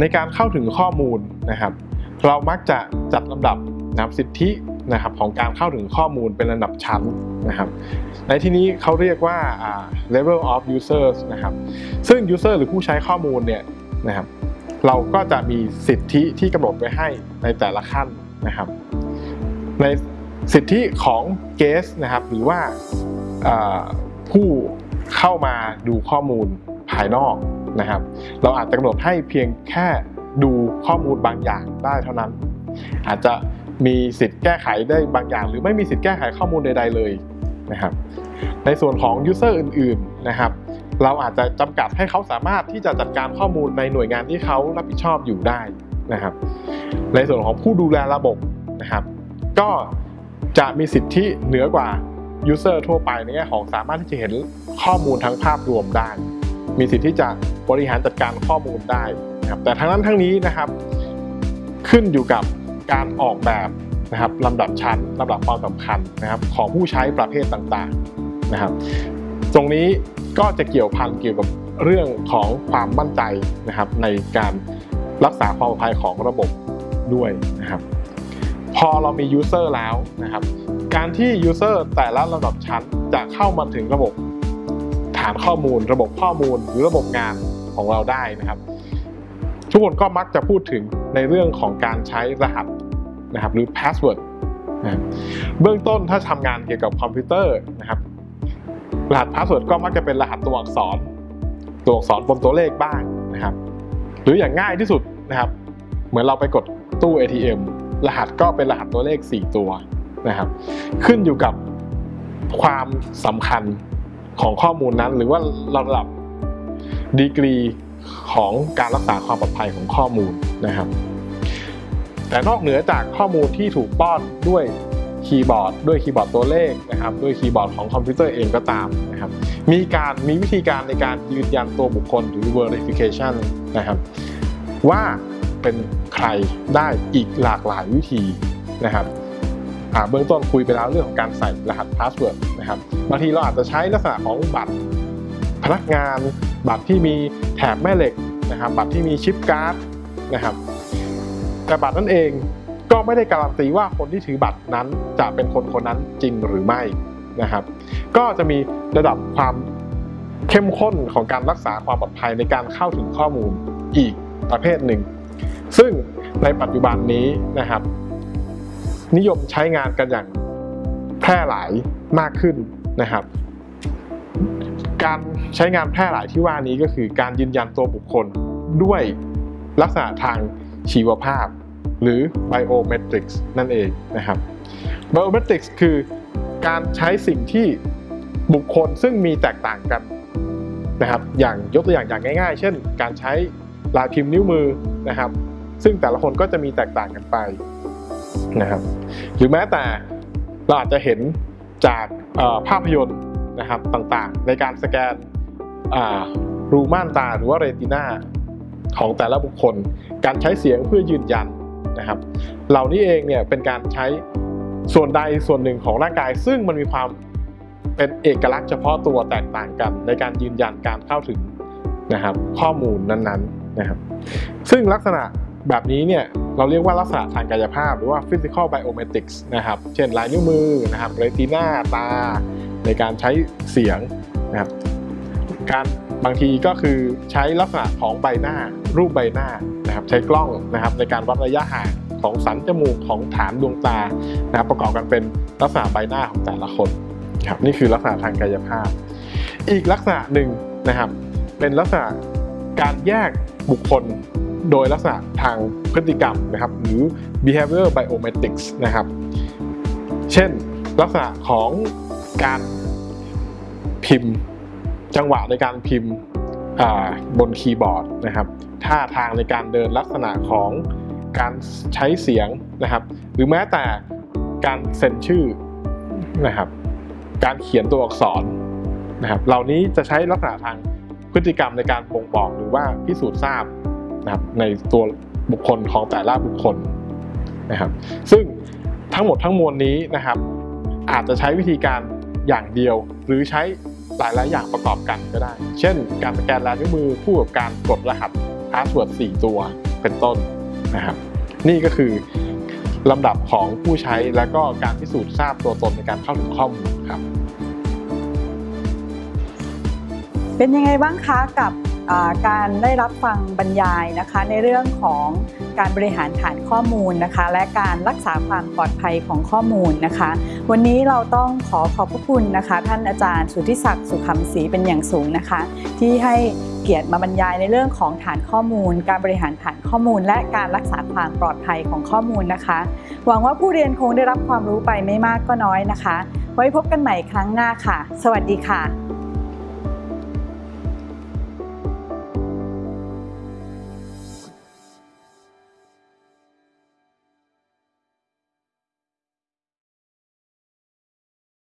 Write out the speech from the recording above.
ในการเข้าถึงข้อมูลนะครับ เรามักจะจัดลำดับนะครับสิทธินะครับของการเข้าถึงข้อมูลเป็นลำดับชั้นนะครับ ในที่นี้เขาเรียกว่า level of users นะครับ ซึ่ง user หรือผู้ใช้ข้อมูลเนี่ยนะครับ เราก็จะมีสิทธิที่กำหนดไว้ให้ในแต่ละขั้นนะครับ ในสิทธิของ guest นะครับ หรือว่าอ่าผู้เข้ามาดูข้อมูลภายนอก นะครับ เราอาจจะกำหนดให้เพียงแค่ดูข้อมูลบางอย่างได้เท่านั้น อาจจะมีสิทธิ์แก้ไขได้บางอย่าง หรือไม่มีสิทธิ์แก้ไขข้อมูลใด ๆ เลยนะครับ ในส่วนของ user อื่น ๆนะครับ เราอาจจะจำกัดให้เขาสามารถที่จะจัดการข้อมูลในหน่วยงานที่เขารับผิดชอบอยู่ได้นะครับ ในส่วนของผู้ดูแลระบบนะครับ ก็จะมีสิทธิเหนือกว่า user ทั่วไปในแง่ของสามารถที่จะเห็นข้อมูลทั้งภาพรวมได้ มีสิทธิที่จะ บริหารจัดการข้อมูลได้นะครับแต่ทั้งนั้นทั้งนี้นะครับ ขึ้นอยู่กับการออกแบบนะครับลำดับชั้นลำดับความสำคัญนะครับของผู้ใช้ประเภทต่างๆนะครับ ตรงนี้ก็จะเกี่ยวพันเกี่ยวกับเรื่องของความมั่นใจนะครับ ในการรักษาความปลอดภัยของระบบด้วยนะครับ พอเรามี user แล้วนะครับ การที่ user แต่ละระดับชั้นจะเข้ามาถึงระบบฐานข้อมูล ระบบข้อมูลหรือระบบงาน ของเราได้นะครับ ทุกคนก็มักจะพูดถึงในเรื่องของการใช้รหัสนะครับ หรือ password นะครับเบื้องต้นถ้าทำงานเกี่ยวกับคอมพิวเตอร์นะครับ รหัส password ก็มักจะเป็นรหัสตัวอักษร ตัวอักษรบนตัวเลขบ้างนะครับ หรืออย่างง่ายที่สุดนะครับ เหมือนเราไปกดตู้ ATM รหัสก็เป็นรหัสตัวเลข 4 ตัวนะครับ ขึ้นอยู่กับความสำคัญของข้อมูลนั้น หรือว่าระดับ ดีกรีของการรักษาความปลอดภัยของข้อมูลนะครับ แต่นอกเหนือจากข้อมูลที่ถูกป้อนด้วยคีย์บอร์ด ด้วยคีย์บอร์ดตัวเลขนะครับ ด้วยคีย์บอร์ดของคอมพิวเตอร์เองก็ตามนะครับ มีการมีวิธีการในการยืนยันตัวบุคคลหรือ verification นะครับ ว่าเป็นใครได้อีกหลากหลายวิธีนะครับเบื้องต้นคุยไปแล้วเรื่องของการใส่รหัส password นะครับบางทีเราอาจจะใช้ลักษณะของบัตรพนักงาน บัตรที่มีแถบแม่เหล็กนะครับ บัตรที่มี chip card นะครับแต่บัตรนั้นเองก็ไม่ได้การันตีว่าคนที่ถือบัตรนั้นจะเป็นคนคนนั้นจริงหรือไม่นะครับ ก็จะมีระดับความเข้มข้นของการรักษาความปลอดภัยในการเข้าถึงข้อมูลอีกประเภทหนึ่ง ซึ่งในปัจจุบันนี้นะครับ นิยมใช้งานกันอย่างแพร่หลายมากขึ้นนะครับ การใช้งานแพร่หลายที่ว่านี้ก็คือการยืนยันตัวบุคคลด้วยลักษณะทางชีวภาพ หรือ biometrics นั่นเองนะครับ biometrics คือการใช้สิ่งที่บุคคลซึ่งมีแตกต่างกันนะครับ อย่างยกตัวอย่างอย่างง่าย ๆ เช่น การใช้ลายพิมพ์นิ้วมือนะครับ ซึ่งแต่ละคนก็จะมีแตกต่างกันไปนะครับ หรือแม้แต่เราอาจจะเห็นจากภาพยนตร์ นะครับต่างๆ ในการสแกนรูม่านตาหรือว่าเรติน่าของแต่ละบุคคล การใช้เสียงเพื่อยืนยันนะครับ เหล่านี้เองเนี่ยเป็นการใช้ส่วนใดส่วนหนึ่งของร่างกาย ซึ่งมันมีความเป็นเอกลักษณ์เฉพาะตัวแตกต่างกัน ในการยืนยันการเข้าถึงนะครับข้อมูลนั้นๆนะครับ ซึ่งลักษณะแบบนี้เนี่ยเราเรียกว่าลักษณะทางกายภาพหรือว่า physical biometrics นะครับ เช่นลายนิ้วมือนะครับเรติน่าตา ในการใช้เสียงนะครับการบางทีก็คือใช้ลักษณะของใบหน้า รูปใบหน้านะครับใช้กล้องนะครับในการวัดระยะห่างของสันจมูกของฐานดวงตานะครับประกอบกันเป็นลักษณะใบหน้าของแต่ละคนครับนี่คือลักษณะทางกายภาพ อีกลักษณะหนึ่งนะครับ เป็นลักษณะการแยกบุคคลโดยลักษณะทางพฤติกรรมนะครับ หรือ behavior biometrics นะครับ เช่นลักษณะของ การพิมพ์จังหวะในการพิมพ์บนคีย์บอร์ดนะครับท่าทางในการเดินลักษณะของการใช้เสียงนะครับ หรือแม้แต่การเซ็นชื่อนะครับ การเขียนตัวอักษรนะครับ เหล่านี้จะใช้ลักษณะทางพฤติกรรมในการบ่งบอกหรือว่าพิสูจน์ทราบนะครับในตัวบุคคลของแต่ละบุคคลนะครับ ซึ่งทั้งหมดทั้งมวลนี้นะครับ อาจจะใช้วิธีการ อย่างเดียว หรือใช้หลาย ๆ อย่างประกอบกันก็ได้ เช่น การสแกนลายนิ้วมือคู่กับการกดรหัส password 4ตัวเป็นต้นนะครับนี่ก็คือลำดับของผู้ใช้และก็การพิสูจน์ทราบตัวตนในการเข้าถึงข้อมูลครับ เป็นยังไงบ้างคะกับการได้รับฟังบรรยายนะคะในเรื่องของ การบริหารฐานข้อมูลนะคะ และการรักษาความปลอดภัยของข้อมูลนะคะ วันนี้เราต้องขอขอบพระคุณนะคะ ท่านอาจารย์สุทธิศักดิ์สุขำศรีเป็นอย่างสูงนะคะ ที่ให้เกียรติมาบรรยายในเรื่องของฐานข้อมูล การบริหารฐานข้อมูล และการรักษาความปลอดภัยของข้อมูลนะคะ หวังว่าผู้เรียนคงได้รับความรู้ไปไม่มากก็น้อยนะคะ ไว้พบกันใหม่ครั้งหน้าค่ะ สวัสดีค่ะ